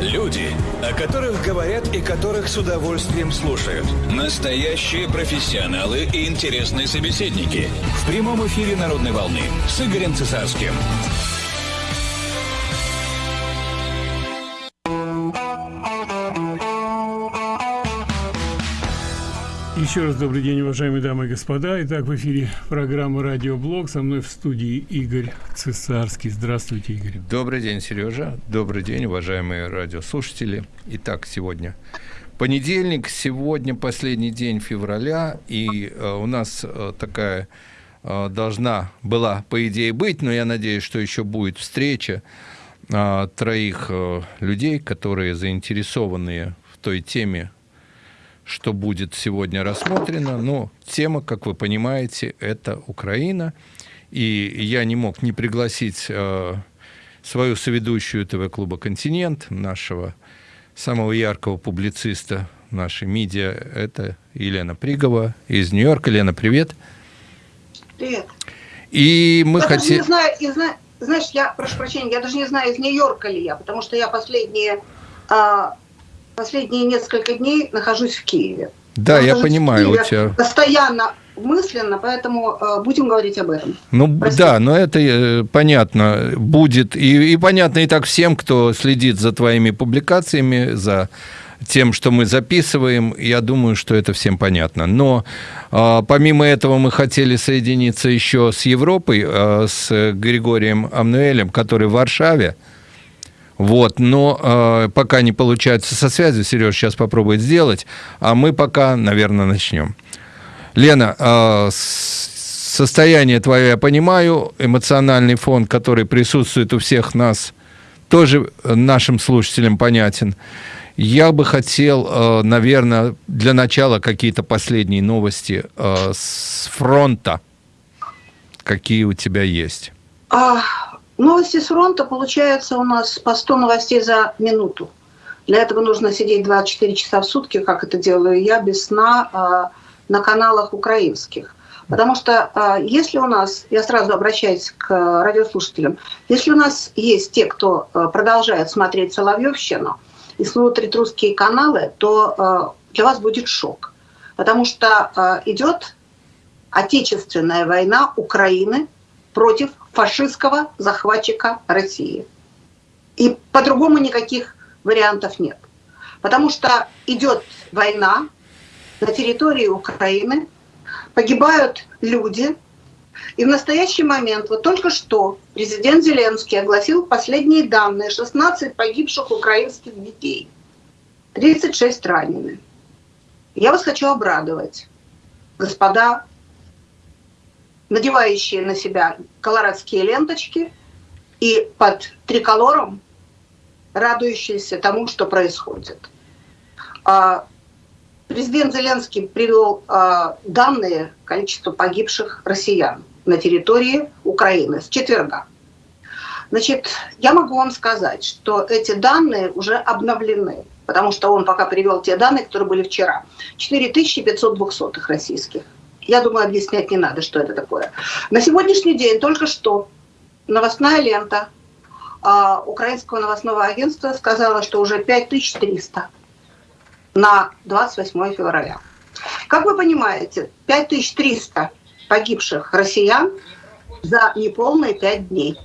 Люди, о которых говорят и которых с удовольствием слушают. Настоящие профессионалы и интересные собеседники. В прямом эфире «Народной волны» с Игорем Цесарским. Еще раз добрый день, уважаемые дамы и господа. Итак, в эфире программа «Радиоблог». Со мной в студии Игорь Цесарский. Здравствуйте, Игорь. Добрый день, Сережа. Добрый день, уважаемые радиослушатели. Итак, сегодня понедельник, сегодня последний день февраля, и э, у нас э, такая э, должна была, по идее, быть, но я надеюсь, что еще будет встреча э, троих э, людей, которые заинтересованы в той теме, что будет сегодня рассмотрено. Но тема, как вы понимаете, это Украина. И я не мог не пригласить э, свою соведущую ТВ-клуба «Континент», нашего самого яркого публициста нашей медиа, это Елена Пригова из Нью-Йорка. Лена, привет. Привет. И мы знаю, знаешь, я прошу прощения, я даже не знаю, из Нью-Йорка ли я, потому что я последние а, последние несколько дней нахожусь в Киеве. Да, я, я понимаю, у тебя... Постоянно мысленно, поэтому э, будем говорить об этом. Ну Простите. да, но это э, понятно будет, и, и понятно и так всем, кто следит за твоими публикациями, за тем, что мы записываем, я думаю, что это всем понятно. Но э, помимо этого мы хотели соединиться еще с Европой, э, с Григорием Амнуэлем, который в Варшаве, вот, но э, пока не получается со связью, Сереж сейчас попробует сделать, а мы пока, наверное, начнем. Лена, э, состояние твое я понимаю, эмоциональный фон, который присутствует у всех нас, тоже нашим слушателям понятен. Я бы хотел, э, наверное, для начала какие-то последние новости э, с фронта. Какие у тебя есть? А, Новости с фронта получается у нас по 100 новостей за минуту. Для этого нужно сидеть 24 часа в сутки, как это делаю я, без сна э, на каналах украинских. Потому что э, если у нас, я сразу обращаюсь к радиослушателям, если у нас есть те, кто э, продолжает смотреть Соловьевщину и смотрит русские каналы, то для вас будет шок. Потому что идет отечественная война Украины против фашистского захватчика России. И по-другому никаких вариантов нет. Потому что идет война на территории Украины, погибают люди. И в настоящий момент, вот только что президент Зеленский огласил последние данные, 16 погибших украинских детей, 36 ранены. Я вас хочу обрадовать, господа надевающие на себя колорадские ленточки и под триколором радующиеся тому, что происходит. А, президент Зеленский привел а, данные количества погибших россиян на территории Украины с четверга. Значит, я могу вам сказать, что эти данные уже обновлены, потому что он пока привел те данные, которые были вчера. 4500 двухсотых российских. Я думаю, объяснять не надо, что это такое. На сегодняшний день только что новостная лента э, Украинского новостного агентства сказала, что уже 5300 на 28 февраля. Как вы понимаете, 5300 погибших россиян за неполные 5 дней.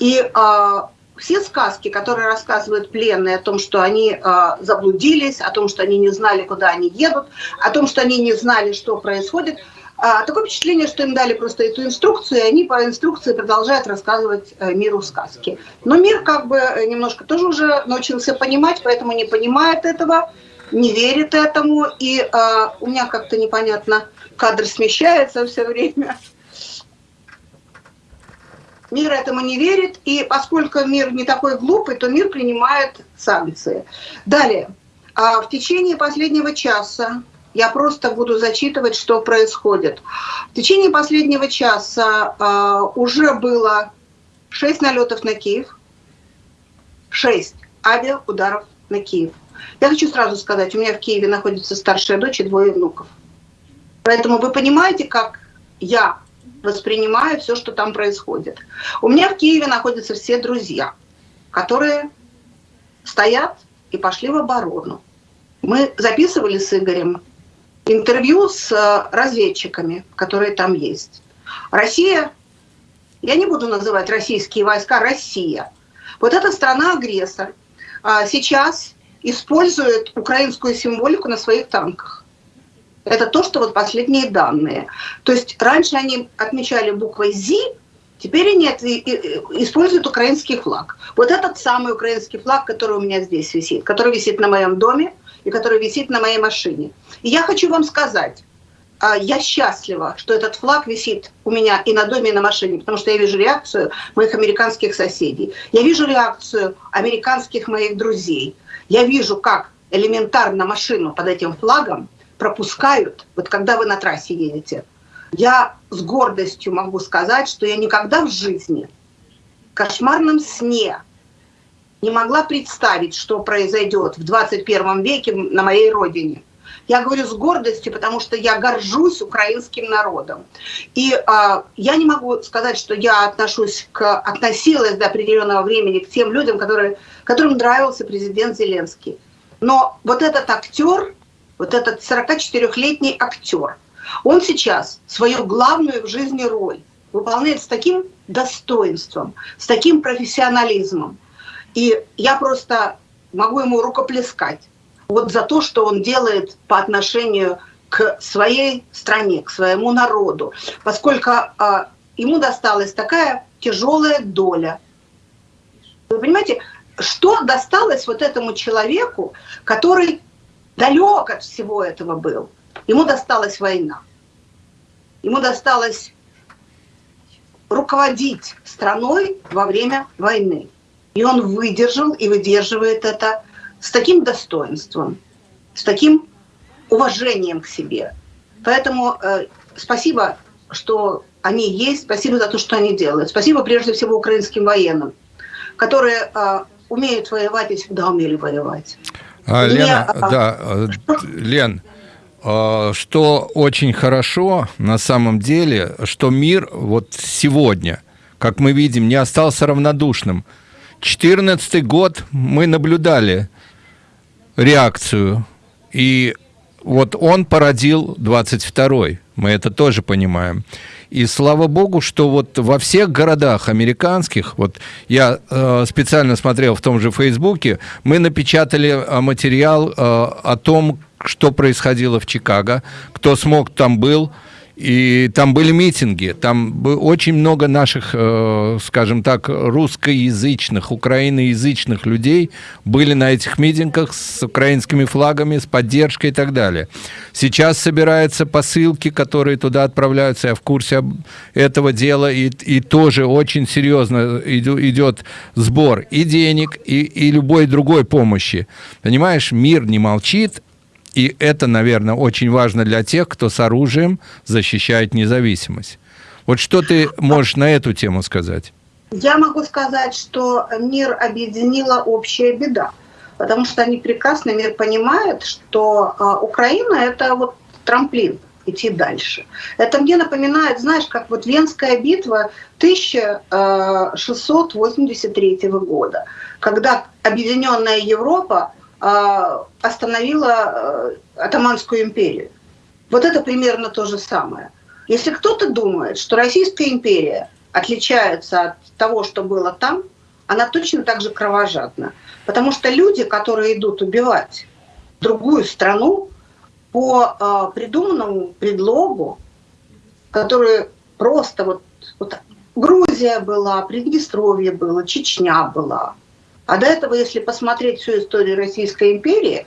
И э, все сказки, которые рассказывают пленные о том, что они э, заблудились, о том, что они не знали, куда они едут, о том, что они не знали, что происходит, э, такое впечатление, что им дали просто эту инструкцию, и они по инструкции продолжают рассказывать э, миру сказки. Но мир как бы немножко тоже уже научился понимать, поэтому не понимает этого, не верит этому, и э, у меня как-то непонятно, кадр смещается все время. Мир этому не верит, и поскольку мир не такой глупый, то мир принимает санкции. Далее. А в течение последнего часа я просто буду зачитывать, что происходит. В течение последнего часа а, уже было 6 налетов на Киев, 6 авиаударов на Киев. Я хочу сразу сказать, у меня в Киеве находится старшая дочь и двое внуков. Поэтому вы понимаете, как я воспринимаю все, что там происходит. У меня в Киеве находятся все друзья, которые стоят и пошли в оборону. Мы записывали с Игорем интервью с э, разведчиками, которые там есть. Россия, я не буду называть российские войска, Россия. Вот эта страна-агрессор а, сейчас использует украинскую символику на своих танках. Это то, что вот последние данные. То есть раньше они отмечали буквой «ЗИ», теперь они используют украинский флаг. Вот этот самый украинский флаг, который у меня здесь висит, который висит на моем доме и который висит на моей машине. И я хочу вам сказать, а, я счастлива, что этот флаг висит у меня и на доме, и на машине, потому что я вижу реакцию моих американских соседей. Я вижу реакцию американских моих друзей. Я вижу, как элементарно машину под этим флагом пропускают, вот когда вы на трассе едете. Я с гордостью могу сказать, что я никогда в жизни, в кошмарном сне, не могла представить, что произойдет в 21 веке на моей родине. Я говорю с гордостью, потому что я горжусь украинским народом. И э, я не могу сказать, что я отношусь к, относилась до определенного времени к тем людям, которые, которым нравился президент Зеленский. Но вот этот актер, вот этот 44-летний актер, он сейчас свою главную в жизни роль выполняет с таким достоинством, с таким профессионализмом. И я просто могу ему рукоплескать вот за то, что он делает по отношению к своей стране, к своему народу, поскольку э, ему досталась такая тяжелая доля. Вы понимаете, что досталось вот этому человеку, который далек от всего этого был? Ему досталась война. Ему досталось руководить страной во время войны. И он выдержал и выдерживает это с таким достоинством, с таким уважением к себе. Поэтому э, спасибо, что они есть, спасибо за то, что они делают. Спасибо прежде всего украинским военным, которые э, умеют воевать и всегда умели воевать. А, Лена, Меня, а, да, э, Лен, э, что очень хорошо на самом деле, что мир вот сегодня, как мы видим, не остался равнодушным. 2014 год мы наблюдали реакцию. И вот он породил 22-й. Мы это тоже понимаем. И слава богу, что вот во всех городах американских, вот я э, специально смотрел в том же Фейсбуке, мы напечатали э, материал э, о том, что происходило в Чикаго, кто смог там был, и там были митинги, там очень много наших, э, скажем так, русскоязычных, украиноязычных людей были на этих митингах с украинскими флагами, с поддержкой и так далее. Сейчас собираются посылки, которые туда отправляются, я в курсе этого дела, и, и тоже очень серьезно идет сбор и денег, и, и любой другой помощи. Понимаешь, мир не молчит, и это, наверное, очень важно для тех, кто с оружием защищает независимость. Вот что ты можешь на эту тему сказать? Я могу сказать, что мир объединила общая беда, потому что они прекрасно, мир понимает, что а, Украина – это вот трамплин идти дальше. Это мне напоминает, знаешь, как вот Венская битва 1683 а, года, когда объединенная Европа остановила э, Атаманскую империю. Вот это примерно то же самое. Если кто-то думает, что Российская империя отличается от того, что было там, она точно так же кровожадна. Потому что люди, которые идут убивать другую страну по э, придуманному предлогу, который просто вот, вот Грузия была, Приднестровье было, Чечня была – а до этого, если посмотреть всю историю Российской империи,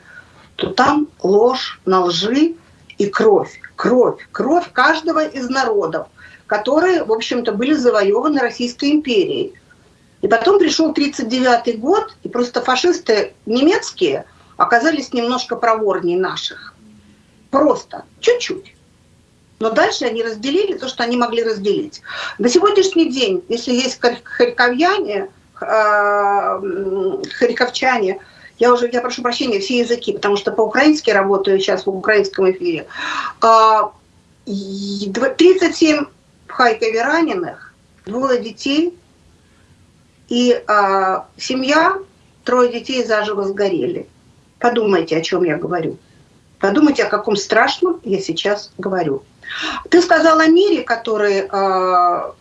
то там ложь на лжи и кровь. Кровь. Кровь каждого из народов, которые, в общем-то, были завоеваны Российской империей. И потом пришел 1939 год, и просто фашисты немецкие оказались немножко проворнее наших. Просто, чуть-чуть. Но дальше они разделили то, что они могли разделить. На сегодняшний день, если есть харьковьяне, харьковчане, я уже, я прошу прощения, все языки, потому что по-украински работаю сейчас в украинском эфире. 37 а, в Харькове раненых, двое детей, и а, семья трое детей заживо сгорели. Подумайте, о чем я говорю. Подумайте, о каком страшном я сейчас говорю. Ты сказал о мире, который э,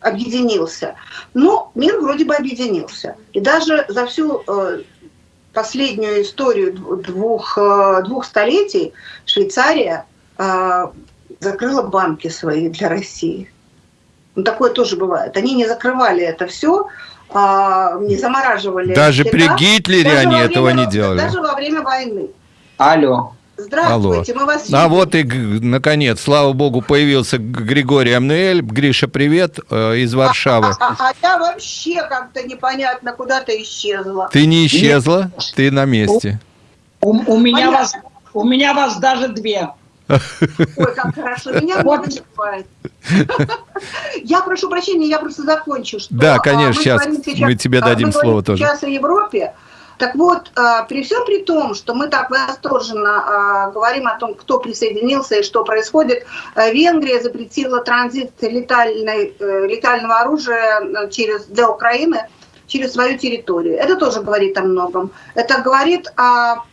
объединился. Но мир вроде бы объединился. И даже за всю э, последнюю историю двух, э, двух столетий Швейцария э, закрыла банки свои для России. Ну, такое тоже бывает. Они не закрывали это все, а, не замораживали. Даже счета. при Гитлере даже они время, этого не делали. Даже во время войны. Алло. Здравствуйте, Алло. мы вас А вот и, наконец, слава богу, появился Григорий Амнуэль. Гриша, привет, э, из Варшавы. А, а, а я вообще как-то непонятно куда-то исчезла. Ты не исчезла, Нет. ты на месте. У, у, меня вас, у меня вас даже две. Ой, как хорошо, меня бывает. Я прошу прощения, я просто закончу. Что да, конечно, сейчас мы тебе дадим слово тоже. Сейчас о Европе. Так вот, а, при всем при том, что мы так восторженно а, говорим о том, кто присоединился и что происходит, а, Венгрия запретила транзит летальной, э, летального оружия э, через, для Украины через свою территорию. Это тоже говорит о многом. Это говорит о,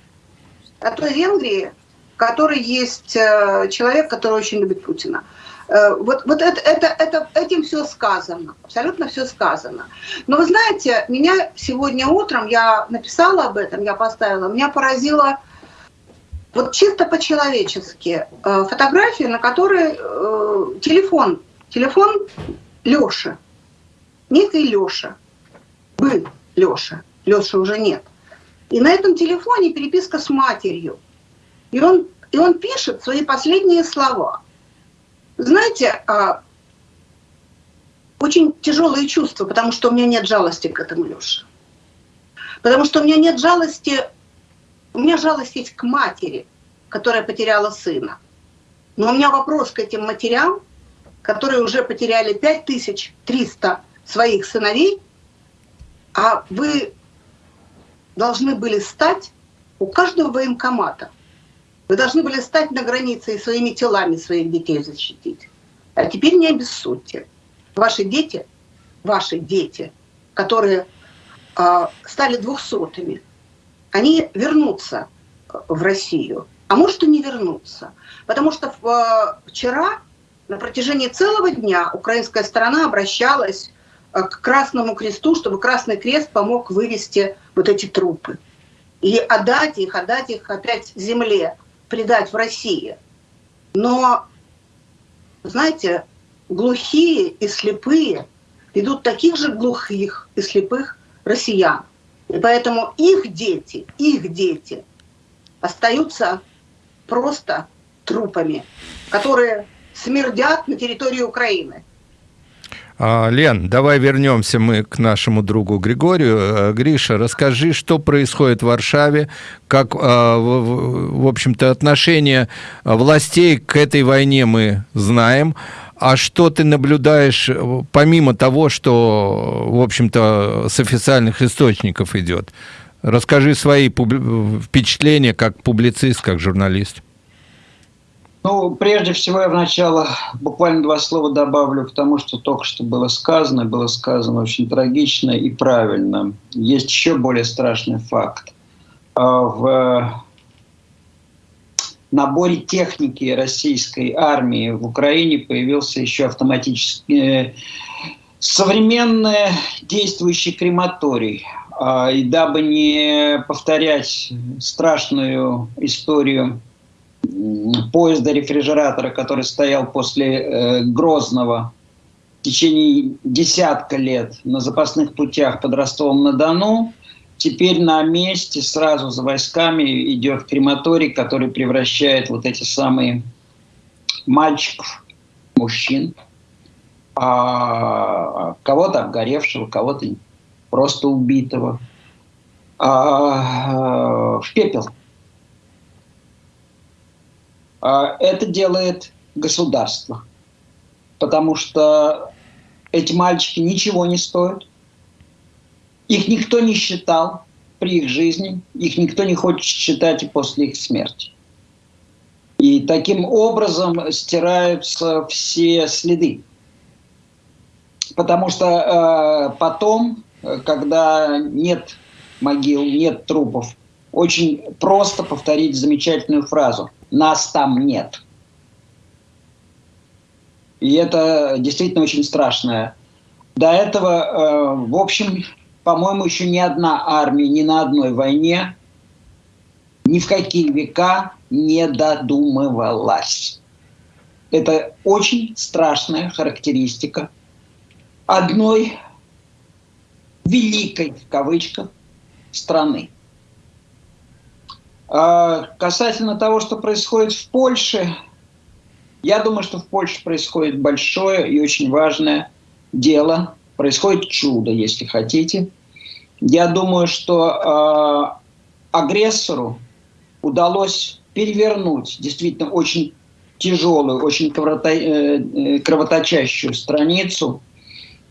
о той Венгрии, в которой есть э, человек, который очень любит Путина. Э, вот, вот это, это, это, этим все сказано, абсолютно все сказано. Но вы знаете, меня сегодня утром, я написала об этом, я поставила, меня поразило вот чисто по-человечески э, фотография, на которой э, телефон, телефон Лёши, некий Лёша, был Лёша, Лёши уже нет. И на этом телефоне переписка с матерью. И он, и он пишет свои последние слова – знаете, а, очень тяжелые чувства, потому что у меня нет жалости к этому Леше. Потому что у меня нет жалости, у меня жалость есть к матери, которая потеряла сына. Но у меня вопрос к этим матерям, которые уже потеряли 5300 своих сыновей, а вы должны были стать у каждого военкомата вы должны были стать на границе и своими телами своих детей защитить. А теперь не обессудьте. Ваши дети, ваши дети, которые э, стали двухсотыми, они вернутся в Россию. А может и не вернутся. Потому что э, вчера на протяжении целого дня украинская сторона обращалась э, к Красному Кресту, чтобы Красный Крест помог вывести вот эти трупы. И отдать их, отдать их опять земле предать в России. Но, знаете, глухие и слепые ведут таких же глухих и слепых россиян. И поэтому их дети, их дети остаются просто трупами, которые смердят на территории Украины. А, Лен, давай вернемся мы к нашему другу Григорию. Э, Гриша, расскажи, что происходит в Варшаве, как, а, в общем-то, отношение властей к этой войне мы знаем. А что ты наблюдаешь, помимо того, что, в общем-то, с официальных источников идет? Расскажи свои впечатления как публицист, как журналист. Ну, прежде всего, я вначале буквально два слова добавлю к тому, что только что было сказано. Было сказано очень трагично и правильно. Есть еще более страшный факт. А, в наборе техники российской армии в Украине появился еще автоматический э, современный действующий крематорий. А, и дабы не повторять страшную историю поезда рефрижератора, который стоял после э, Грозного в течение десятка лет на запасных путях под Ростовом-на-Дону, теперь на месте сразу за войсками идет крематорий, который превращает вот эти самые мальчиков, мужчин, а, кого-то обгоревшего, кого-то просто убитого, а, в пепел. А, это делает государство, потому что эти мальчики ничего не стоят, их никто не считал при их жизни, их никто не хочет считать и после их смерти. И таким образом стираются все следы. Потому что э, потом, когда нет могил, нет трупов. Очень просто повторить замечательную фразу. Нас там нет. И это действительно очень страшное. До этого, э, в общем, по-моему, еще ни одна армия ни на одной войне ни в какие века не додумывалась. Это очень страшная характеристика одной великой, в кавычках, страны. А касательно того, что происходит в Польше, я думаю, что в Польше происходит большое и очень важное дело. Происходит чудо, если хотите. Я думаю, что э, агрессору удалось перевернуть действительно очень тяжелую, очень э, кровоточащую страницу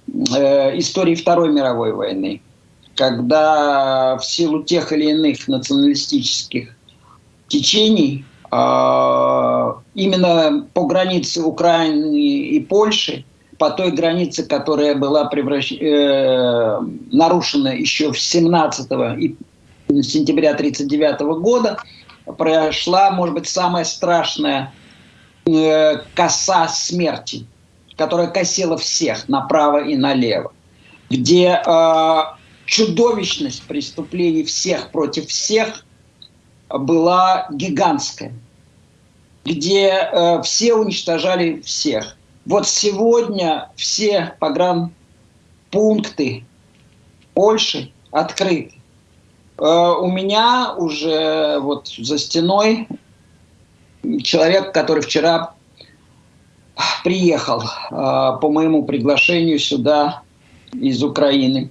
э, истории Второй мировой войны, когда в силу тех или иных националистических течений а, именно по границе Украины и Польши, по той границе, которая была превращ... э, нарушена еще в 17 и сентября 1939 года, прошла, может быть, самая страшная э, коса смерти, которая косила всех направо и налево, где э, чудовищность преступлений всех против всех была гигантская, где э, все уничтожали всех. Вот сегодня все погранпункты Польши открыты. Э, у меня уже вот за стеной человек, который вчера приехал э, по моему приглашению сюда из Украины.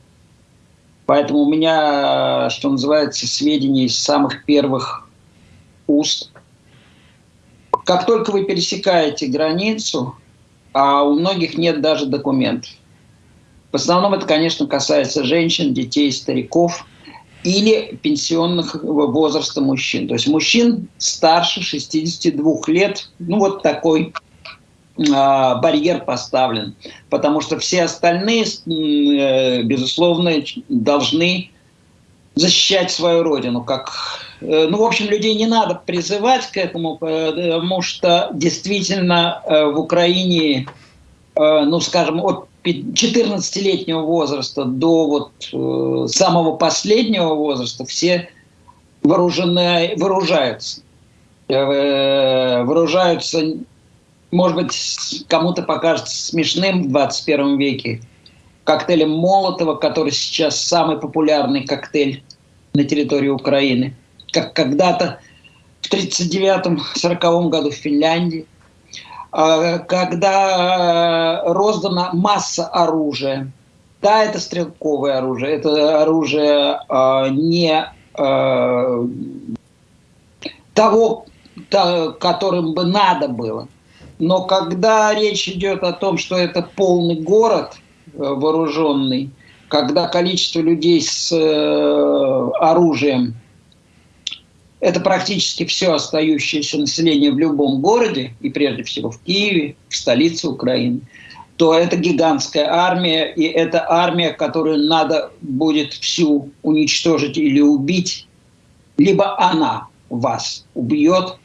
Поэтому у меня, что называется, сведения из самых первых уст. Как только вы пересекаете границу, а у многих нет даже документов. В основном это, конечно, касается женщин, детей, стариков или пенсионных возраста мужчин. То есть мужчин старше 62 лет, ну вот такой барьер поставлен, потому что все остальные, э, безусловно, должны защищать свою родину. Как, э, ну, в общем, людей не надо призывать к этому, потому что действительно э, в Украине, ну, скажем, от 14-летнего возраста до вот самого последнего возраста все вооружены, вооружаются. Вооружаются может быть, кому-то покажется смешным в 21 веке, коктейлем Молотова, который сейчас самый популярный коктейль на территории Украины. Как когда-то в 1939-1940 году в Финляндии, а, когда роздана масса оружия. Да, это стрелковое оружие, это оружие а, не а, того, которым бы надо было. Но когда речь идет о том, что это полный город э, вооруженный, когда количество людей с э, оружием это практически все остающееся население в любом городе, и прежде всего в Киеве, в столице Украины, то это гигантская армия, и это армия, которую надо будет всю уничтожить или убить, либо она вас убьет,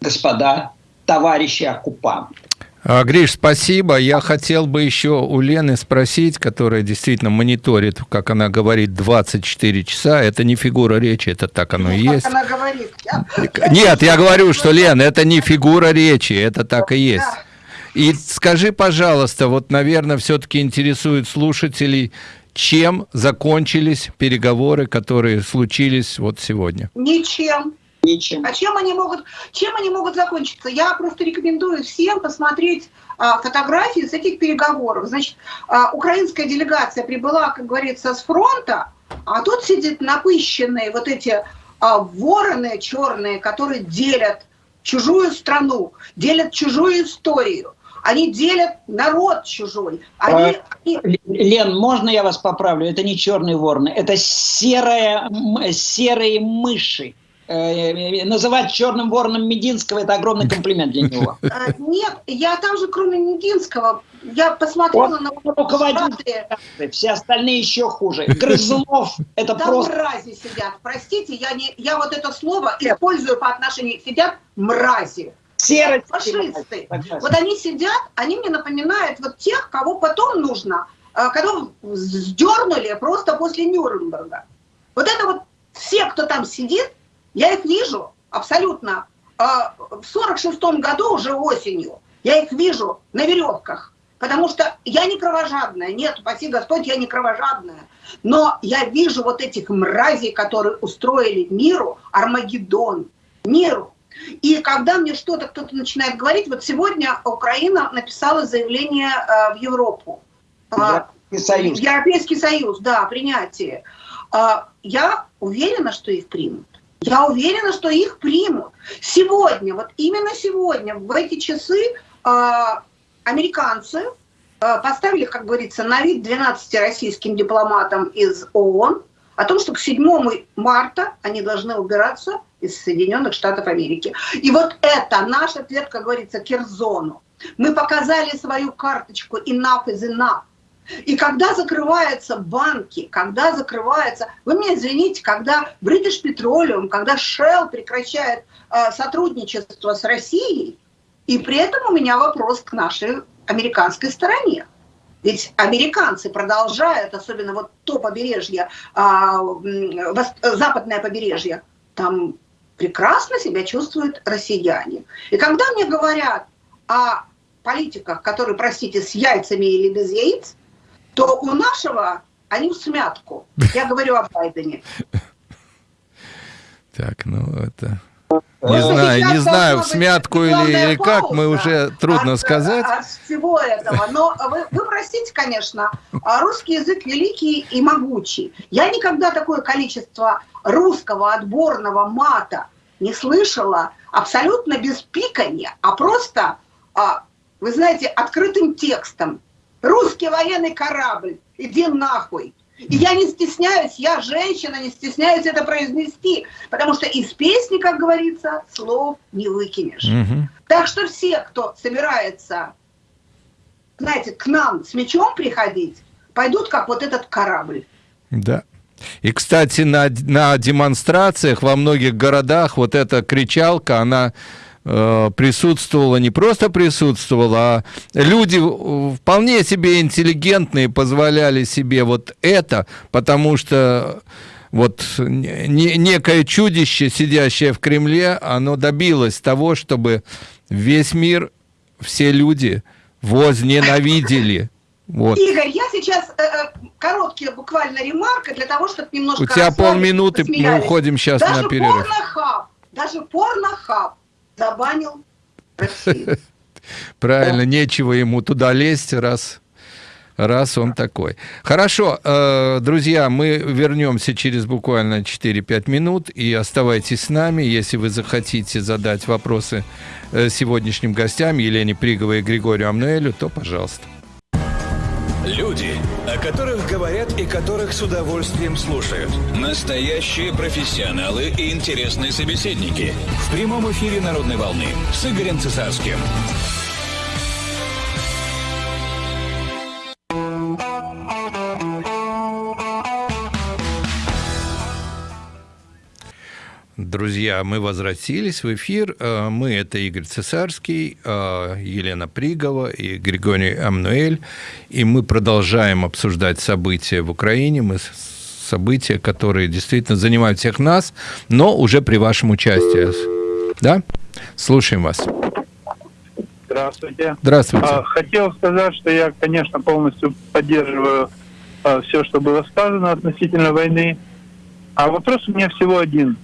господа товарищи оккупанты. А, Гриш, спасибо. Я хотел бы еще у Лены спросить, которая действительно мониторит, как она говорит, 24 часа. Это не фигура речи, это так оно и ну, есть. она говорит. Я... Нет, я говорю, что, Лен, это не фигура речи, это так и есть. И скажи, пожалуйста, вот, наверное, все-таки интересует слушателей, чем закончились переговоры, которые случились вот сегодня? Ничем. Ничем. А чем они могут, чем они могут закончиться? Я просто рекомендую всем посмотреть а, фотографии с этих переговоров. Значит, а, украинская делегация прибыла, как говорится, с фронта, а тут сидят напыщенные вот эти а, вороны черные, которые делят чужую страну, делят чужую историю. Они делят народ чужой. Они, а, они... Лен, можно я вас поправлю? Это не черные вороны, это серая, серые мыши. Э, называть черным вороном Мединского – это огромный комплимент для него. Э, нет, я там же, кроме Мединского, я посмотрела Он на руководитель, все остальные еще хуже. Грызлов – это Там просто... мрази сидят. Простите, я, не, я вот это слово использую по отношению. Сидят мрази. Серость. Фашисты. Вот они сидят, они мне напоминают вот тех, кого потом нужно, э, кого сдернули просто после Нюрнберга. Вот это вот все, кто там сидит, я их вижу абсолютно. э, В сорок шестом году, уже осенью, я их вижу на веревках. Потому что я не кровожадная. Нет, спаси Господь, я не кровожадная. Но я вижу вот этих мразей, которые устроили миру Армагеддон. Миру. И когда мне что-то кто-то начинает говорить, вот сегодня Украина написала заявление э, в Европу. А, Европейский Союз. Европейский Союз, да, принятие. А, Я уверена, что их примут. Я уверена, что их примут. Сегодня, вот именно сегодня, в эти часы а, американцы а, поставили, как говорится, на вид 12 российским дипломатам из ООН о том, что к 7 марта они должны убираться из Соединенных Штатов Америки. И вот это наш ответ, как говорится, Кирзону. Мы показали свою карточку enough is enough. И когда закрываются банки, когда закрывается, вы меня извините, когда British Petroleum, когда Shell прекращает э, сотрудничество с Россией, и при этом у меня вопрос к нашей американской стороне. Ведь американцы продолжают, особенно вот то побережье, а, западное побережье, там прекрасно себя чувствуют россияне. И когда мне говорят о политиках, которые, простите, с яйцами или без яиц, то у нашего они в смятку. Я говорю о Байдене. Так, ну это... Э, Не знаю, не знаю, в смятку или, или как, мы уже трудно от, сказать. От всего этого. Но вы, вы простите, конечно, а русский язык великий и могучий. Я никогда такое количество русского отборного мата не слышала абсолютно без пикания, а просто, а, вы знаете, открытым текстом. Русский военный корабль, иди нахуй. И я не стесняюсь, я женщина, не стесняюсь это произнести, потому что из песни, как говорится, слов не выкинешь. Мгм. Так что все, кто собирается, знаете, к нам с мечом приходить, пойдут как вот этот корабль. Да. И, кстати, на, на демонстрациях во многих городах вот эта кричалка, она присутствовала, не просто присутствовала, а люди э, вполне себе интеллигентные позволяли себе вот это, потому что вот не- не- некое чудище, сидящее в Кремле, оно добилось того, чтобы весь мир, все люди возненавидели. Вот. Игорь, я сейчас э, э, короткие буквально ремарка для того, чтобы немножко... У тебя полминуты, мы посмеялись. уходим сейчас даже на перерыв. Порнохаб, даже порнохаб забанил. Правильно, нечего ему туда лезть, раз, раз он такой. Хорошо, э, друзья, мы вернемся через буквально 4-5 минут, и оставайтесь с нами, если вы захотите задать вопросы э, сегодняшним гостям, Елене Приговой и Григорию Амнуэлю, то пожалуйста. Люди, о которых говорят и которых с удовольствием слушают. Настоящие профессионалы и интересные собеседники. В прямом эфире «Народной волны» с Игорем Цесарским. Друзья, мы возвратились в эфир. Э, Мы это Игорь Цесарский, э, Елена Пригова и Григорий Амнуэль. И мы продолжаем обсуждать события в Украине. Мы события, которые действительно занимают всех нас, но уже при вашем участии. Да? Слушаем вас. Здравствуйте. Здравствуйте. А, Хотел сказать, что я, конечно, полностью поддерживаю все, что было сказано относительно войны. А вопрос у меня всего один.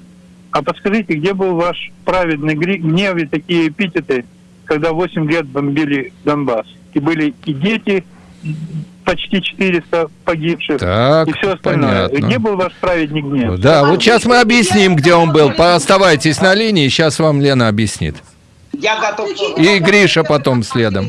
А подскажите, где был ваш праведный гри- гнев и такие эпитеты, когда 8 лет бомбили Донбасс? И были и дети, почти 400 погибших, Так, и все остальное. понятно. Где был ваш праведный гнев? Да, вот сейчас мы объясним, где он был. Оставайтесь на линии, сейчас вам Лена объяснит. Я готов... И Гриша потом следом.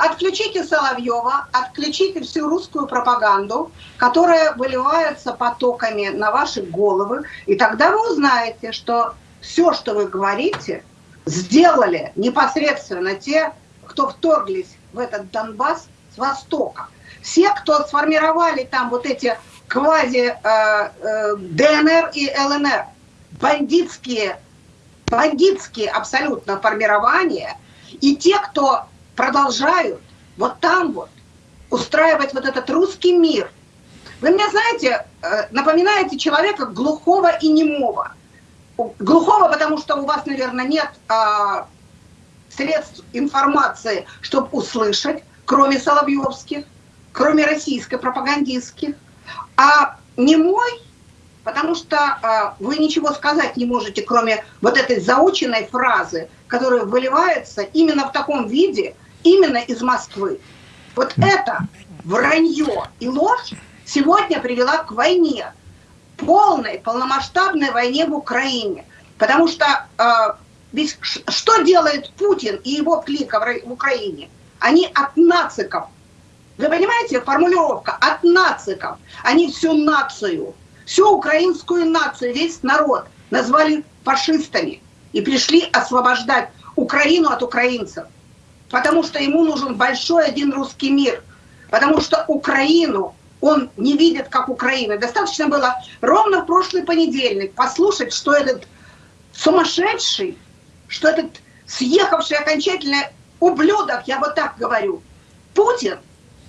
Отключите Соловьева, отключите всю русскую пропаганду, которая выливается потоками на ваши головы, и тогда вы узнаете, что все, что вы говорите, сделали непосредственно те, кто вторглись в этот Донбасс с востока. Все, кто сформировали там вот эти квази э, э, ДНР и ЛНР, бандитские, бандитские абсолютно формирования, и те, кто продолжают вот там вот устраивать вот этот русский мир. Вы мне знаете, э, напоминаете человека глухого и немого. Глухого, потому что у вас, наверное, нет а, средств информации, чтобы услышать, кроме Соловьевских, кроме российской пропагандистских. А не мой, потому что а, вы ничего сказать не можете, кроме вот этой заученной фразы, которая выливается именно в таком виде, именно из Москвы. Вот это вранье и ложь сегодня привела к войне, полной, полномасштабной войне в Украине. Потому что э, ведь что делает Путин и его клика в Украине? Они от нациков. Вы понимаете, формулировка от нациков. Они всю нацию, всю украинскую нацию, весь народ назвали фашистами и пришли освобождать Украину от украинцев. Потому что ему нужен большой один русский мир. Потому что Украину он не видит как Украины. Достаточно было ровно в прошлый понедельник послушать, что этот сумасшедший, что этот съехавший окончательно ублюдок, я вот так говорю, Путин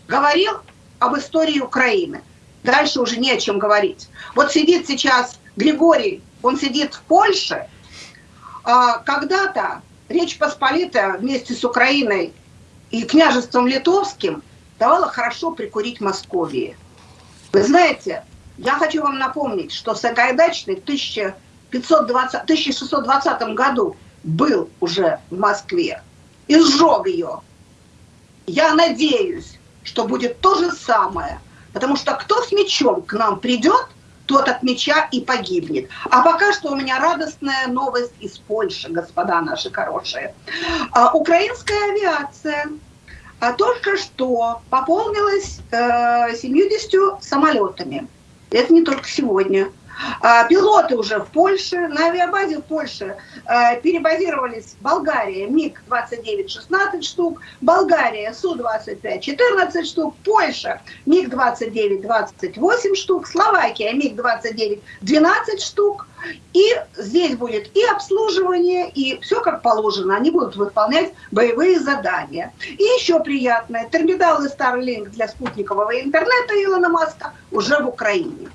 говорил об истории Украины. Дальше уже не о чем говорить. Вот сидит сейчас Григорий, он сидит в Польше. А когда-то Речь Посполитая вместе с Украиной и княжеством Литовским давала хорошо прикурить Московии. Вы знаете, я хочу вам напомнить, что Сагайдачный в 1520, 1620 году был уже в Москве и сжег ее. Я надеюсь, что будет то же самое, потому что кто с мечом к нам придет, тот от меча и погибнет. А пока что у меня радостная новость из Польши, господа наши хорошие. А, украинская авиация а только что пополнилась э, 70 самолетами. Это не только сегодня. А, пилоты уже в Польше, на авиабазе в Польше а, перебазировались Болгария МиГ-29 16 штук, Болгария Су-25 14 штук, Польша МиГ-29 28 штук, Словакия МиГ-29 12 штук. И здесь будет и обслуживание, и все как положено. Они будут выполнять боевые задания. И еще приятное, терминалы Starlink для спутникового интернета Илона Маска уже в Украине.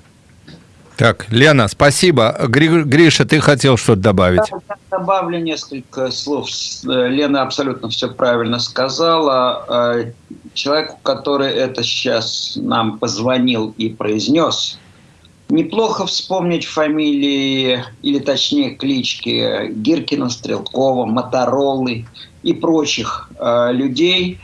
Так, Лена, спасибо. Гри Гриша, ты хотел что-то добавить? Да, добавлю несколько слов. Лена абсолютно все правильно сказала. А, человеку, который это сейчас нам позвонил и произнес, неплохо вспомнить фамилии, или точнее клички Гиркина, Стрелкова, Моторолы и прочих э, людей.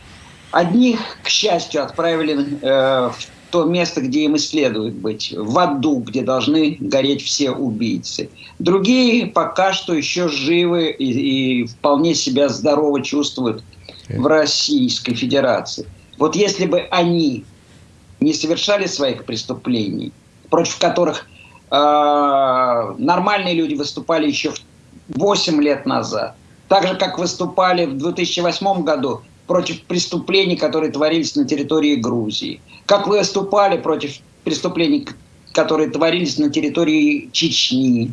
Одних, к счастью, отправили э, в то место, где им и следует быть, в аду, где должны гореть все убийцы. Другие пока что еще живы и, и вполне себя здорово чувствуют в Российской Федерации. Вот если бы они не совершали своих преступлений, против которых э, нормальные люди выступали еще 8 лет назад, так же, как выступали в 2008 году против преступлений, которые творились на территории Грузии. Как вы выступали против преступлений, которые творились на территории Чечни.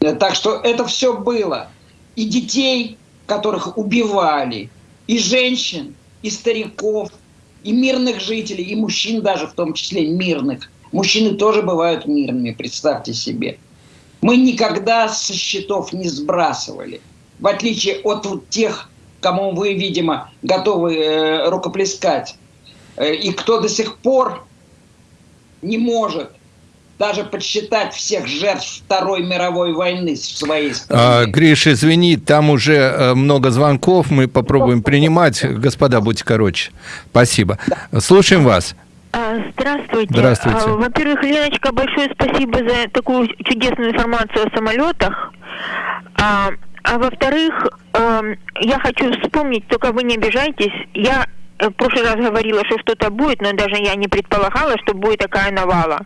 Э, так что это все было. И детей, которых убивали, и женщин, и стариков, и мирных жителей, и мужчин даже в том числе мирных. Мужчины тоже бывают мирными, представьте себе. Мы никогда со счетов не сбрасывали. В отличие от тех кому вы, видимо, готовы э, рукоплескать, э, и кто до сих пор не может даже подсчитать всех жертв Второй мировой войны в своей стране. А, Гриш, извини, там уже э, много звонков, мы попробуем принимать. Господа, будьте короче. Спасибо. Да. Слушаем вас. А, здравствуйте. Здравствуйте. А, во-первых, Леночка, большое спасибо за такую чудесную информацию о самолетах. А во-вторых, э, я хочу вспомнить, только вы не обижайтесь, я э, в прошлый раз говорила, что что-то будет, но даже я не предполагала, что будет такая навала.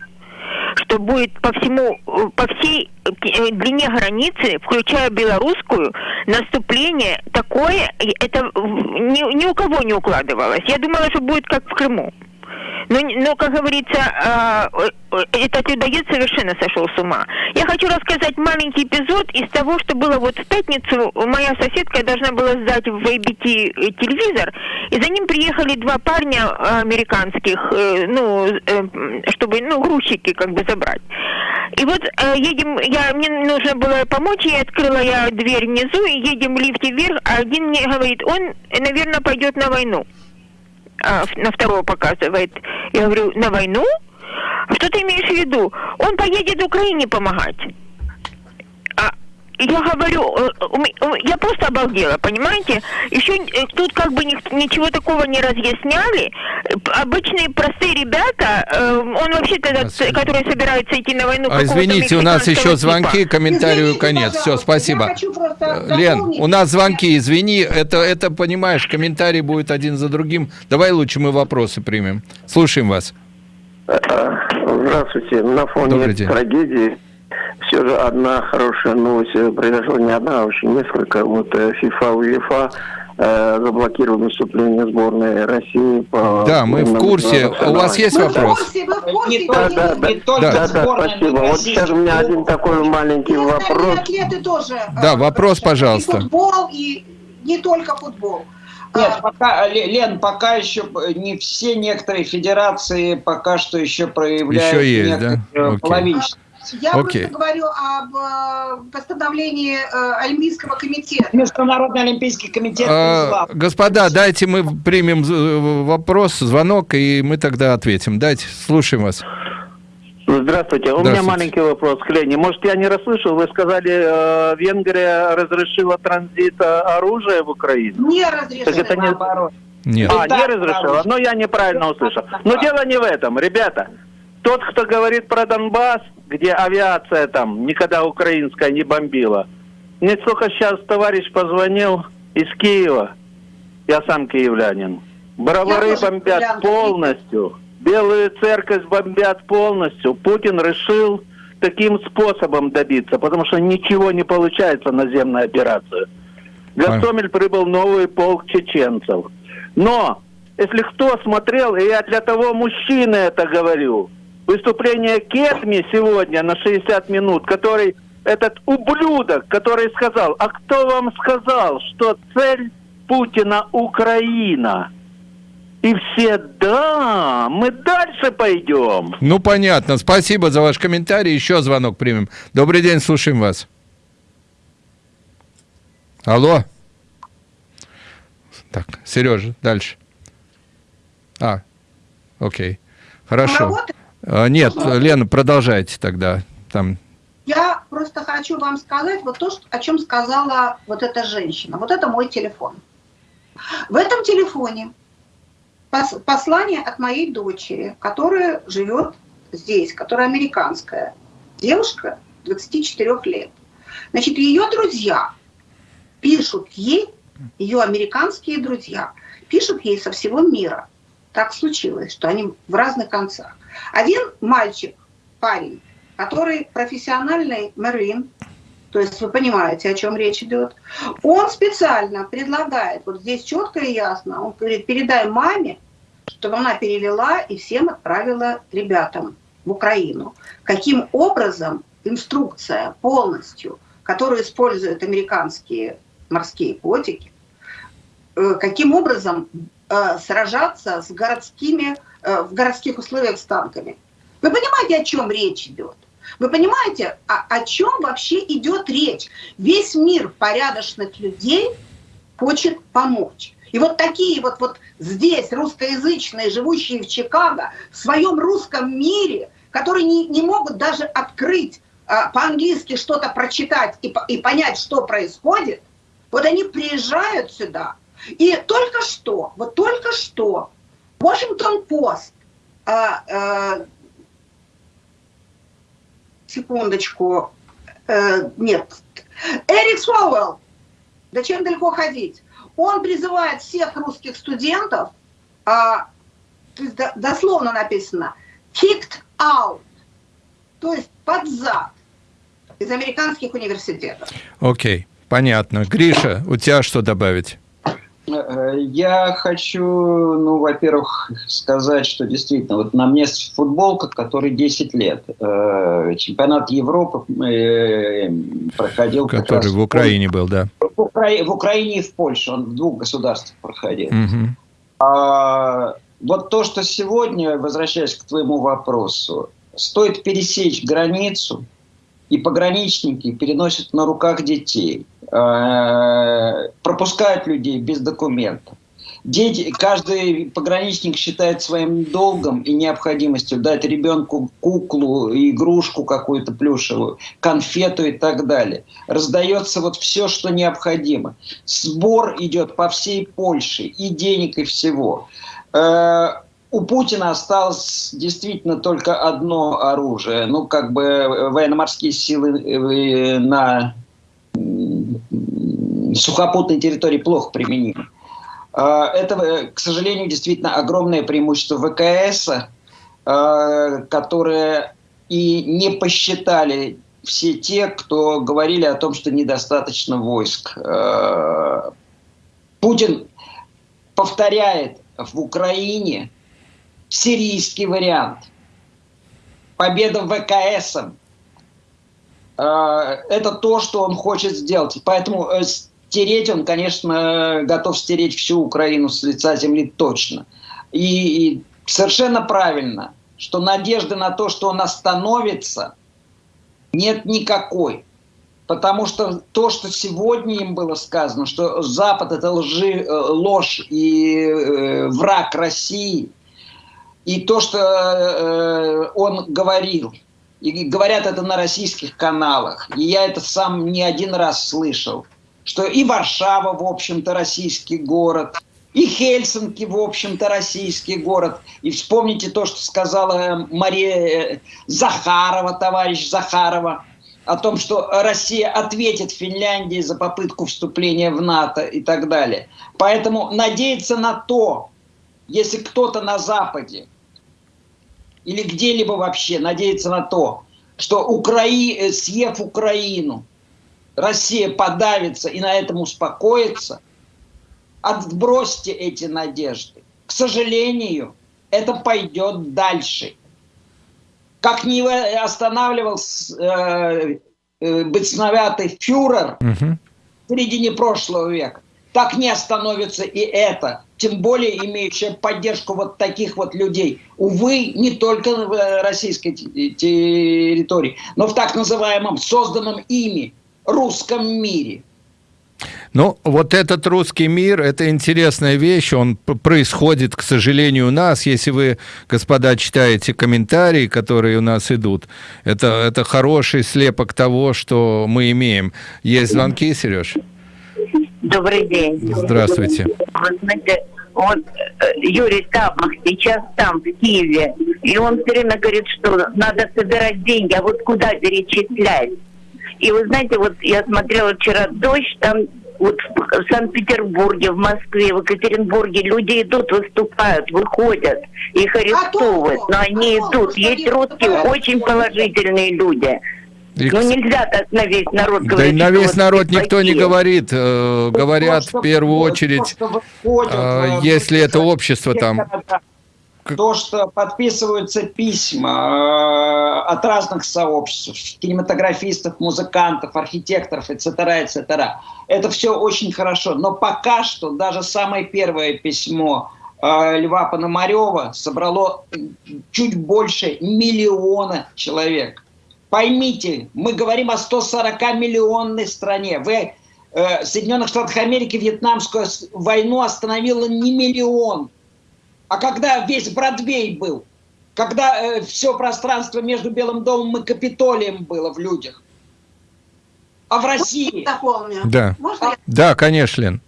что будет по всему, по всей э, длине границы, включая белорусскую, наступление такое, это ни, ни у кого не укладывалось. Я думала, что будет как в Крыму. Но, но как говорится, а, этот людоед совершенно сошел с ума. Я хочу рассказать маленький эпизод из того, что было вот в пятницу. Моя соседка должна была сдать в ABT телевизор, и за ним приехали два парня американских, э, ну, э, чтобы, ну, грузчики как бы забрать. И вот э, едем, я, мне нужно было помочь, я открыла я дверь внизу, и едем в лифте вверх, а один мне говорит, он, наверное, пойдет на войну а, на второго показывает. Я говорю, на войну? Что ты имеешь в виду? Он поедет Украине помогать. Я говорю, э, я просто обалдела, понимаете? Еще э, тут как бы ничего такого не разъясняли. Обычные простые ребята, э, он вообще-то, который собирается идти на войну... А извините, у нас еще звонки, типа. комментарию извините, конец. Все, спасибо. Лен, у нас звонки, извини, это, это, понимаешь, комментарий будет один за другим. Давай лучше мы вопросы примем. Слушаем вас. Здравствуйте. На фоне трагедии все же одна хорошая новость э, произошла, не одна, а очень несколько. Вот э, ФИФА, УЕФА э, заблокировали выступление сборной России по... Да, мы в курсе. У вас есть мы вопрос? В курсе, в курсе, да, да, да, не только да, да, спасибо. Вот сейчас у меня один такой маленький вопрос. Атлеты тоже. Да, вопрос, пожалуйста. И футбол, и не только футбол. Нет, а, пока, Лен, пока еще не все некоторые федерации пока что еще проявляют еще есть, да? половинчатость. Я okay. просто говорю об э, постановлении э, Олимпийского комитета. Международный Олимпийский комитет а, Господа, дайте мы примем э, вопрос, звонок, и мы тогда ответим. Дайте, слушаем вас. Здравствуйте. У меня маленький вопрос к Лене. Может, я не расслышал, вы сказали, э, Венгрия разрешила транзит оружия в Украину? Не разрешила, так это наоборот. Нет. А, не разрешила. Но я неправильно услышал. Но дело не в этом, ребята. Тот, кто говорит про Донбасс, где авиация там никогда украинская не бомбила. Мне только сейчас товарищ позвонил из Киева. Я сам киевлянин. Бровары бомбят полностью. Белую церковь бомбят полностью. Путин решил таким способом добиться, потому что ничего не получается наземная операция. Гастомель прибыл новый полк чеченцев. Но, если кто смотрел, и я для того мужчины это говорю, выступление Кетми сегодня на 60 минут, который этот ублюдок, который сказал, а кто вам сказал, что цель Путина Украина? И все, да, мы дальше пойдем. Ну, понятно. Спасибо за ваш комментарий. Еще звонок примем. Добрый день, слушаем вас. Алло. Так, Сережа, дальше. А, окей. Хорошо. А, нет, Лена, продолжайте тогда. Там. Я просто хочу вам сказать вот то, о чем сказала вот эта женщина. Вот это мой телефон. В этом телефоне послание от моей дочери, которая живет здесь, которая американская. Девушка 24 лет. Значит, ее друзья пишут ей, ее американские друзья, пишут ей со всего мира. Так случилось, что они в разных концах. Один мальчик, парень, который профессиональный марин, то есть вы понимаете, о чем речь идет, он специально предлагает, вот здесь четко и ясно, он говорит, передай маме, чтобы она перевела и всем отправила ребятам в Украину. Каким образом инструкция полностью, которую используют американские морские котики, э, каким образом сражаться с городскими Э, в городских условиях с танками. Вы понимаете, о чем речь идет? Вы понимаете, о, о чем вообще идет речь? Весь мир порядочных людей хочет помочь. И вот такие вот, вот здесь русскоязычные, живущие в Чикаго, в своем русском мире, которые не, не могут даже открыть а, по-английски что-то прочитать и, и понять, что происходит, вот они приезжают сюда. И только что, вот только что Post, а, а, секундочку, а, нет, Эрик Суэлл, да чем далеко ходить, он призывает всех русских студентов, а, дословно написано, kicked out, то есть под зад из американских университетов. Окей, понятно. Гриша, у тебя что добавить? Э, я хочу, ну, во-первых, сказать, что действительно, вот на мне футболка, который 10 лет. Э, чемпионат Европы э, проходил... Который в Украине был, да. В, Укра... в Украине и в Польше, он в двух государствах проходил. Угу. А, вот то, что сегодня, возвращаясь к твоему вопросу, стоит пересечь границу, и пограничники переносят на руках детей, э, пропускают людей без документов. Дети, каждый пограничник считает своим долгом и необходимостью дать ребенку куклу, игрушку какую-то плюшевую, конфету и так далее. Раздается вот все, что необходимо. Сбор идет по всей Польше и денег, и всего. Э, у Путина осталось действительно только одно оружие. Ну, как бы военно-морские силы э, на сухопутной территории плохо применимы. А, это, э, к сожалению, действительно огромное преимущество ВКС, которые и не посчитали все те, кто говорили о том, что недостаточно войск. Путин повторяет в Украине сирийский вариант. Победа ВКС. Это то, что он хочет сделать. Поэтому э, стереть он, конечно, готов стереть всю Украину с лица земли точно. И, и совершенно правильно, что надежды на то, что он остановится, нет никакой. Потому что то, что сегодня им было сказано, что Запад это лжи, э, ложь и э, враг России, и то, что э, он говорил, и говорят это на российских каналах, и я это сам не один раз слышал – что и Варшава, в общем-то, российский город, и Хельсинки, в общем-то, российский город. И вспомните то, что сказала Мария э, Захарова, товарищ Захарова, о том, что Россия ответит Финляндии за попытку вступления в НАТО и так далее. Поэтому надеяться на то, если кто-то на Западе или где-либо вообще надеется на то, что Украи... Э, съев Украину, Россия подавится и на этом успокоится, отбросьте эти надежды. К сожалению, это пойдет дальше. Как не останавливал э, э, бесноватый фюрер угу. в середине прошлого века, так не остановится и это, тем более имеющая поддержку вот таких вот людей. Увы, не только в российской территории, но в так называемом созданном ими русском мире. Ну, вот этот русский мир, это интересная вещь, он происходит, к сожалению, у нас. Если вы, господа, читаете комментарии, которые у нас идут, это, это хороший слепок того, что мы имеем. Есть звонки, Сереж? Добрый день. Здравствуйте. Вы знаете, вот э, Юрий Стабмах сейчас там, в Киеве, и он все время говорит, что надо собирать деньги, а вот куда перечислять? И вы знаете, вот я смотрела вчера дождь, там вот в Санкт-Петербурге, в Москве, в Екатеринбурге люди идут, выступают, выходят, их арестовывают, но они идут. Есть русские очень положительные люди. Ну нельзя так на весь народ говорить. Да и на весь народ никто не говорит. Э, говорят в первую очередь, э, если это общество там то, что подписываются письма э, от разных сообществ, кинематографистов, музыкантов, архитекторов, etc., etc., это все очень хорошо. Но пока что даже самое первое письмо э, Льва Пономарева собрало чуть больше миллиона человек. Поймите, мы говорим о 140-миллионной стране. Вы э, Соединенных Штатах Америки Вьетнамскую войну остановила не миллион, а когда весь Бродвей был, когда э, все пространство между Белым домом и Капитолием было в людях. А в России... Дополню. Да, Можно я... да конечно, Лен.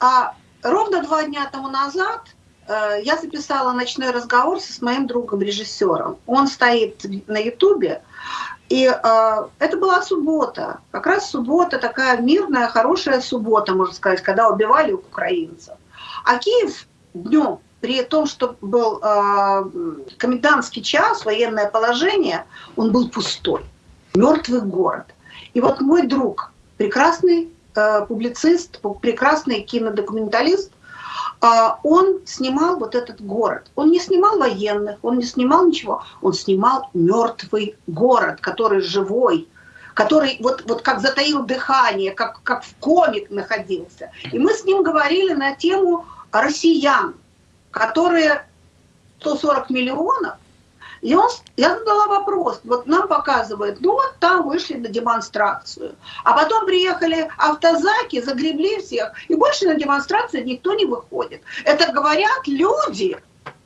А, ровно два дня тому назад э, я записала ночной разговор с моим другом-режиссером. Он стоит на Ютубе, и э, это была суббота. Как раз суббота, такая мирная, хорошая суббота, можно сказать, когда убивали украинцев. А Киев днем при том, что был э, комендантский час, военное положение, он был пустой, мертвый город. И вот мой друг, прекрасный э, публицист, прекрасный кинодокументалист, он снимал вот этот город. Он не снимал военных, он не снимал ничего, он снимал мертвый город, который живой, который вот, вот как затаил дыхание, как, как в комик находился. И мы с ним говорили на тему россиян, которые 140 миллионов, и он, я задала вопрос, вот нам показывают, ну вот там вышли на демонстрацию, а потом приехали автозаки, загребли всех, и больше на демонстрацию никто не выходит. Это говорят люди,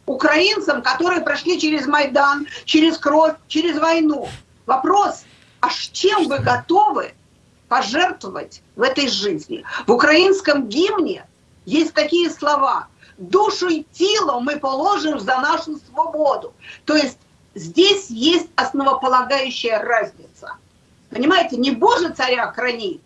украинцам, которые прошли через Майдан, через кровь, через войну. Вопрос, а чем вы готовы пожертвовать в этой жизни? В украинском гимне есть такие слова «душу и тело мы положим за нашу свободу». То есть здесь есть основополагающая разница. Понимаете, не Боже царя храни,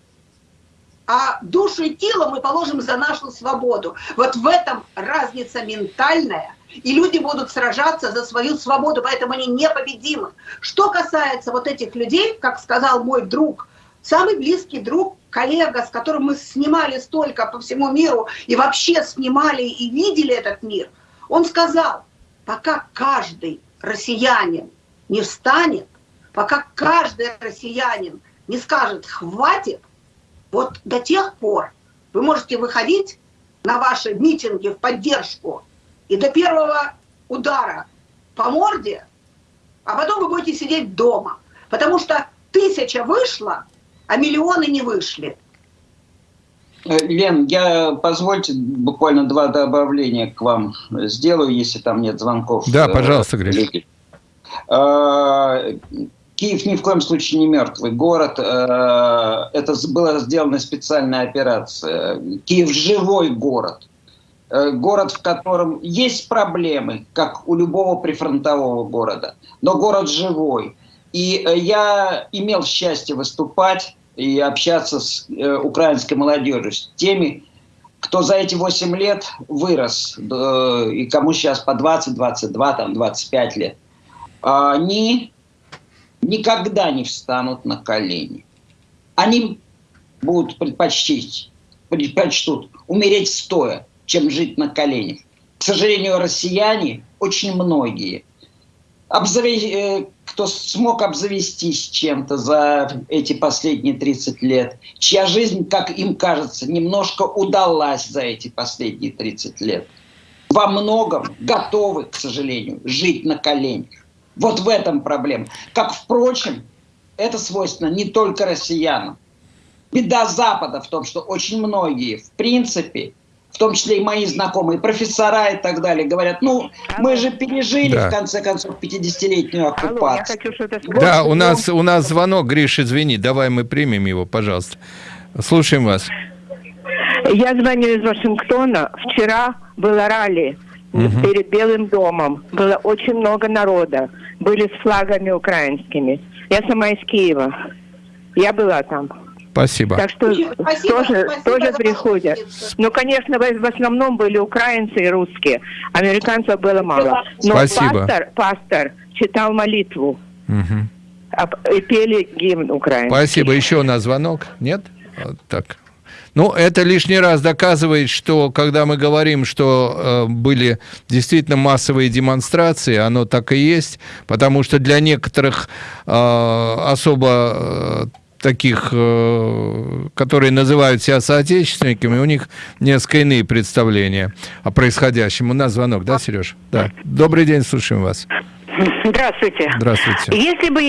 а душу и тело мы положим за нашу свободу. Вот в этом разница ментальная – и люди будут сражаться за свою свободу, поэтому они непобедимы. Что касается вот этих людей, как сказал мой друг, самый близкий друг, коллега, с которым мы снимали столько по всему миру и вообще снимали и видели этот мир, он сказал, пока каждый россиянин не встанет, пока каждый россиянин не скажет «хватит», вот до тех пор вы можете выходить на ваши митинги в поддержку и до первого удара по морде, а потом вы будете сидеть дома. Потому что тысяча вышла, а миллионы не вышли. Э, Лен, я позвольте буквально два добавления к вам сделаю, если там нет звонков. Да, пожалуйста, Гриш. Э, Киев ни в коем случае не мертвый город. Э, это была сделана специальная операция. Киев живой город. Э, город, в котором есть проблемы, как у любого прифронтового города, но город живой. И э, я имел счастье выступать и общаться с э, украинской молодежью, с теми, кто за эти 8 лет вырос, и кому сейчас по 20, 22, там, 25 лет, они никогда не встанут на колени. Они будут предпочтить, предпочтут умереть стоя, чем жить на коленях. К сожалению, россияне, очень многие, обзаве... кто смог обзавестись чем-то за эти последние 30 лет, чья жизнь, как им кажется, немножко удалась за эти последние 30 лет, во многом готовы, к сожалению, жить на коленях. Вот в этом проблема. Как, впрочем, это свойственно не только россиянам. Беда Запада в том, что очень многие, в принципе, в том числе и мои знакомые, профессора и так далее, говорят, ну, мы же пережили, да. в конце концов, 50-летнюю оккупацию. Алло, хочу да, у нас, у нас звонок, Гриш, извини, давай мы примем его, пожалуйста. Слушаем вас. Я звоню из Вашингтона. Вчера было ралли угу. перед Белым домом. Было очень много народа. Были с флагами украинскими. Я сама из Киева. Я была там. Спасибо. Так что спасибо, тоже, спасибо тоже приходят. Ну, конечно, в основном были украинцы и русские. Американцев было мало. Но спасибо. пастор, пастор читал молитву. Угу. И пели гимн украинский. Спасибо. Еще на звонок? Нет? Вот так. Ну, это лишний раз доказывает, что когда мы говорим, что э, были действительно массовые демонстрации, оно так и есть, потому что для некоторых э, особо э, таких, э, которые называют себя соотечественниками, у них несколько иные представления о происходящем. У нас звонок, да, Сереж? Да. Добрый день, слушаем вас. Здравствуйте. Здравствуйте. Если бы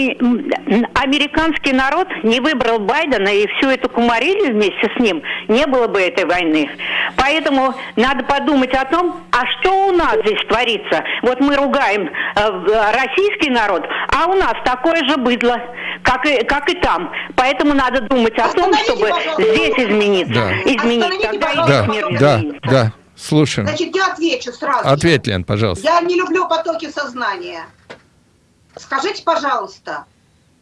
американский народ не выбрал Байдена и всю эту кумарили вместе с ним, не было бы этой войны. Поэтому надо подумать о том, а что у нас здесь творится. Вот мы ругаем э, российский народ, а у нас такое же быдло, как и, как и там. Поэтому надо думать о том, чтобы здесь измениться. Да. Изменить, тогда да, мир да, изменится. Да. Слушаем. Значит, я отвечу сразу. Ответь, Лен, пожалуйста. Я не люблю потоки сознания. Скажите, пожалуйста,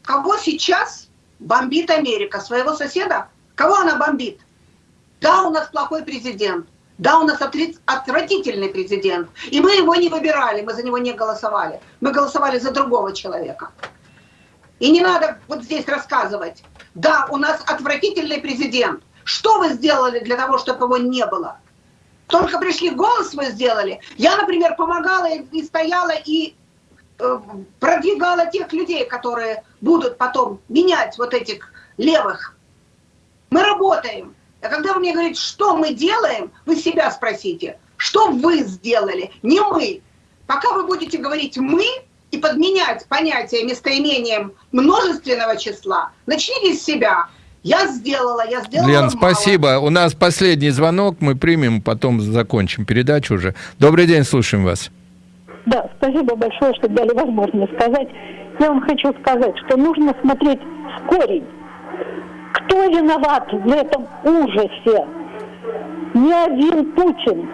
кого сейчас бомбит Америка? Своего соседа? Кого она бомбит? Да, у нас плохой президент. Да, у нас отвратительный президент. И мы его не выбирали, мы за него не голосовали. Мы голосовали за другого человека. И не надо вот здесь рассказывать. Да, у нас отвратительный президент. Что вы сделали для того, чтобы его не было? Только пришли, голос вы сделали. Я, например, помогала и стояла, и э, продвигала тех людей, которые будут потом менять вот этих левых. Мы работаем. А когда вы мне говорите, что мы делаем, вы себя спросите, что вы сделали, не мы. Пока вы будете говорить «мы» и подменять понятие местоимением множественного числа, начните с себя. Я сделала, я сделала Лен, мало. спасибо. У нас последний звонок, мы примем, потом закончим передачу уже. Добрый день, слушаем вас. Да, спасибо большое, что дали возможность сказать. Я вам хочу сказать, что нужно смотреть в корень. Кто виноват в этом ужасе? Не один Путин.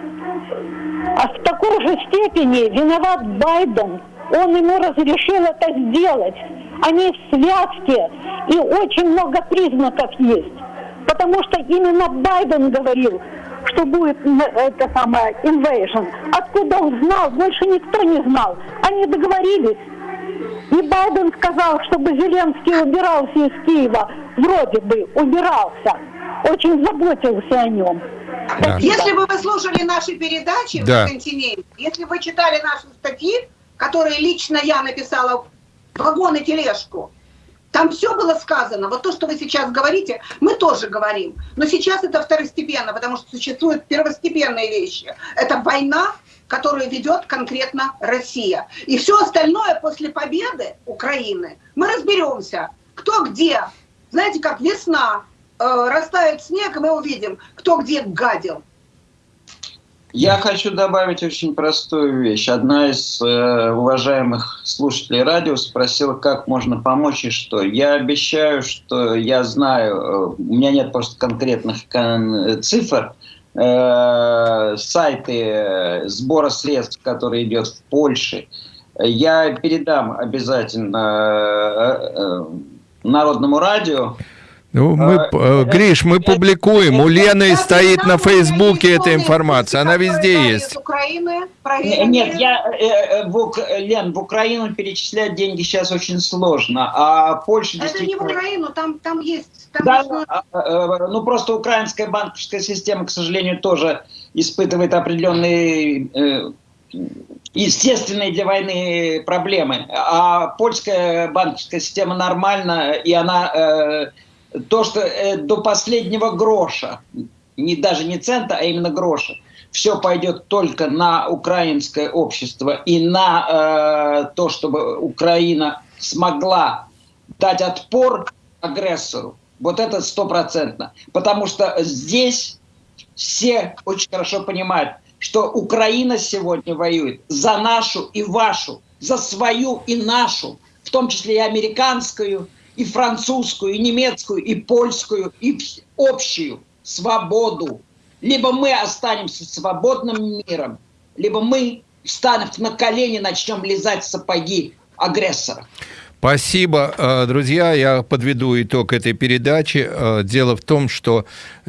А в такой же степени виноват Байден. Он ему разрешил это сделать. Они в связке, и очень много признаков есть. Потому что именно Байден говорил, что будет это самое invasion. Откуда он знал? Больше никто не знал. Они договорились. И Байден сказал, чтобы Зеленский убирался из Киева. Вроде бы убирался. Очень заботился о нем. Да. Если бы вы слушали наши передачи да. на континенте, если бы вы читали наши статьи, которые лично я написала вагон и тележку, там все было сказано. Вот то, что вы сейчас говорите, мы тоже говорим. Но сейчас это второстепенно, потому что существуют первостепенные вещи. Это война, которую ведет конкретно Россия. И все остальное после победы Украины мы разберемся, кто где. Знаете, как весна, э, растает снег, и мы увидим, кто где гадил. Я хочу добавить очень простую вещь. Одна из э, уважаемых слушателей радио спросила, как можно помочь и что. Я обещаю, что я знаю, э, у меня нет просто конкретных кон цифр, э, сайты сбора средств, который идет в Польше. Я передам обязательно э, э, Народному радио. Ну, мы, э, Гриш, мы публикуем. У Лены стоит на Фейсбуке эта информация. Она везде есть. Украины, Нет, я, э, в, Лен, в Украину перечислять деньги сейчас очень сложно. А Польша Это действительно... не в Украину, там, там есть... Там да, нужно... ну просто украинская банковская система, к сожалению, тоже испытывает определенные э, естественные для войны проблемы. А польская банковская система нормальна, и она... То, что э, до последнего гроша, не, даже не цента, а именно гроша, все пойдет только на украинское общество и на э, то, чтобы Украина смогла дать отпор агрессору. Вот это стопроцентно. Потому что здесь все очень хорошо понимают, что Украина сегодня воюет за нашу и вашу, за свою и нашу, в том числе и американскую, и французскую, и немецкую, и польскую, и общую свободу. Либо мы останемся свободным миром, либо мы встанем на колени, начнем лизать сапоги агрессора. Спасибо, э, друзья. Я подведу итог этой передачи. Э, дело в том, что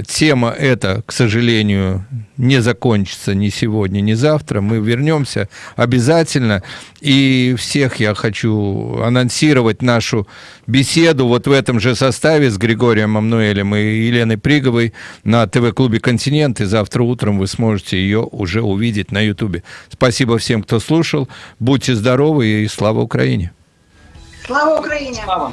тема эта, к сожалению, не закончится ни сегодня, ни завтра. Мы вернемся обязательно. И всех я хочу анонсировать нашу беседу вот в этом же составе с Григорием Амнуэлем и Еленой Приговой на ТВ-клубе «Континент». И завтра утром вы сможете ее уже увидеть на Ютубе. Спасибо всем, кто слушал. Будьте здоровы и слава Украине! Слава Україні! Слава!